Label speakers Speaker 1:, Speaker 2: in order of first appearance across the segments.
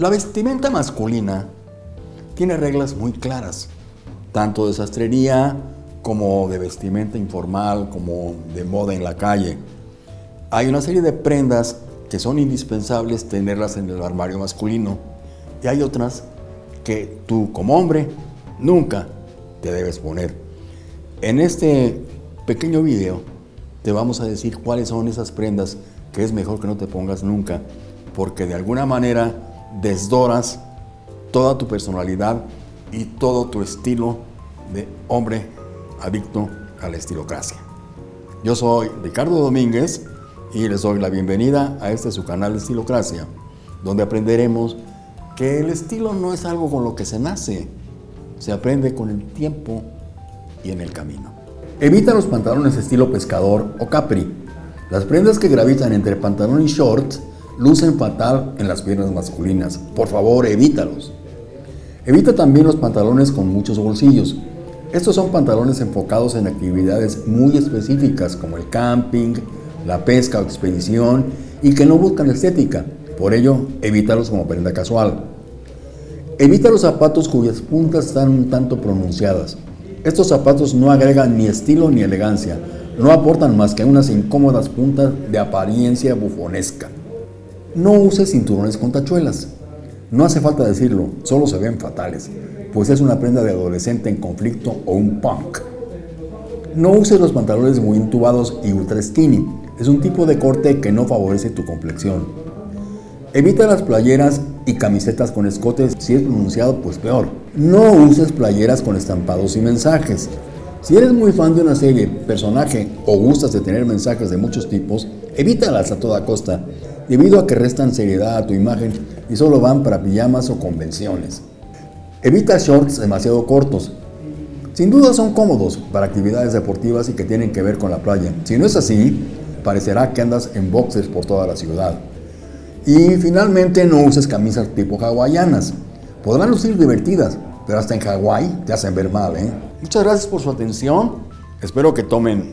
Speaker 1: La vestimenta masculina tiene reglas muy claras, tanto de sastrería como de vestimenta informal, como de moda en la calle. Hay una serie de prendas que son indispensables tenerlas en el armario masculino y hay otras que tú como hombre nunca te debes poner. En este pequeño video te vamos a decir cuáles son esas prendas que es mejor que no te pongas nunca porque de alguna manera desdoras toda tu personalidad y todo tu estilo de hombre adicto a la estilocracia. Yo soy Ricardo Domínguez y les doy la bienvenida a este su canal de Estilocracia, donde aprenderemos que el estilo no es algo con lo que se nace, se aprende con el tiempo y en el camino. Evita los pantalones estilo pescador o capri. Las prendas que gravitan entre pantalón y shorts lucen fatal en las piernas masculinas. Por favor, evítalos. Evita también los pantalones con muchos bolsillos. Estos son pantalones enfocados en actividades muy específicas como el camping, la pesca o expedición y que no buscan estética. Por ello, evítalos como prenda casual. Evita los zapatos cuyas puntas están un tanto pronunciadas. Estos zapatos no agregan ni estilo ni elegancia, no aportan más que unas incómodas puntas de apariencia bufonesca. No uses cinturones con tachuelas. No hace falta decirlo, solo se ven fatales, pues es una prenda de adolescente en conflicto o un punk. No uses los pantalones muy intubados y ultra skinny, es un tipo de corte que no favorece tu complexión. Evita las playeras y camisetas con escotes, si es pronunciado pues peor. No uses playeras con estampados y mensajes. Si eres muy fan de una serie, personaje o gustas de tener mensajes de muchos tipos, evítalas a toda costa debido a que restan seriedad a tu imagen y solo van para pijamas o convenciones. Evita shorts demasiado cortos. Sin duda son cómodos para actividades deportivas y que tienen que ver con la playa. Si no es así, parecerá que andas en boxers por toda la ciudad. Y finalmente no uses camisas tipo hawaianas. Podrán lucir divertidas, pero hasta en Hawái te hacen ver mal. ¿eh? Muchas gracias por su atención. Espero que tomen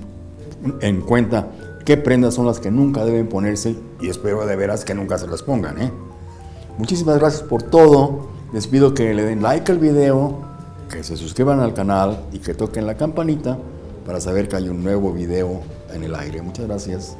Speaker 1: en cuenta qué prendas son las que nunca deben ponerse y espero de veras que nunca se las pongan. ¿eh? Muchísimas gracias por todo. Les pido que le den like al video, que se suscriban al canal y que toquen la campanita para saber que hay un nuevo video en el aire. Muchas gracias.